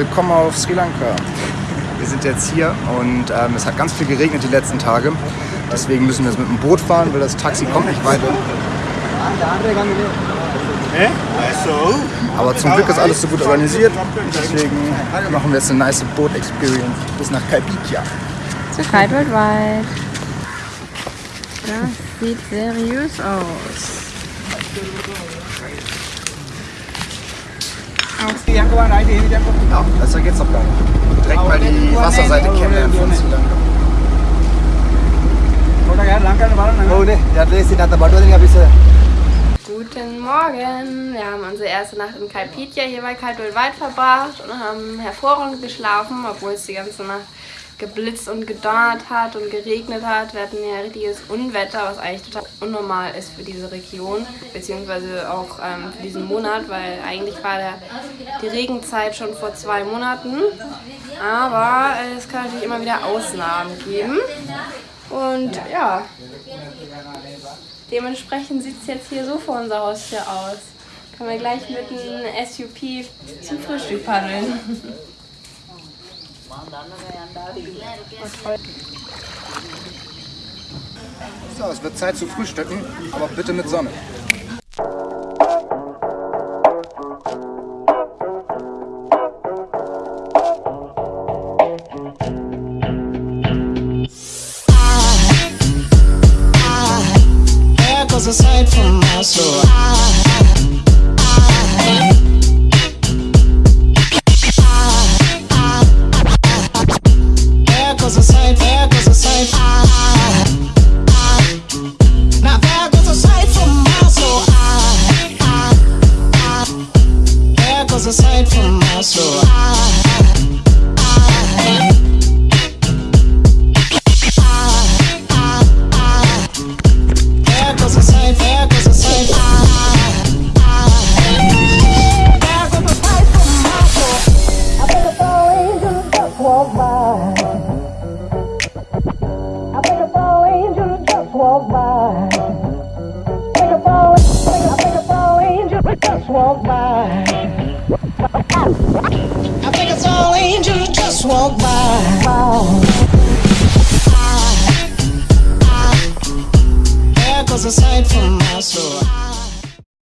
willkommen auf Sri Lanka. Wir sind jetzt hier und ähm, es hat ganz viel geregnet die letzten Tage. Deswegen müssen wir jetzt mit dem Boot fahren, weil das Taxi kommt nicht weiter. Aber zum Glück ist alles so gut organisiert. Deswegen machen wir jetzt eine nice Boot-Experience bis nach Kalpitia. Zu wird weit. Das sieht seriös aus. Ja, besser geht's doch gar nicht. Direkt mal die Wasserseite kennenlernen von Sri Lanka. Guten Morgen! Wir haben unsere erste Nacht in Kalpitia hier bei Kaltwildweit verbracht und haben hervorragend geschlafen, obwohl es die ganze Nacht geblitzt und gedonnert hat und geregnet hat. Wir hatten ja richtiges Unwetter, was eigentlich total unnormal ist für diese Region, beziehungsweise auch ähm, für diesen Monat, weil eigentlich war der, die Regenzeit schon vor zwei Monaten. Aber äh, es kann natürlich immer wieder Ausnahmen geben. Und ja, dementsprechend sieht es jetzt hier so vor unser Haustür aus. Können wir gleich mit einem SUP zum Frühstück paddeln. So, es wird Zeit zu frühstücken, aber bitte mit Sonne. There goes a sight from my soul. safe, there goes safe. Safe ah, ah, ah. from my soul. Safe from my soul. aside from my soul.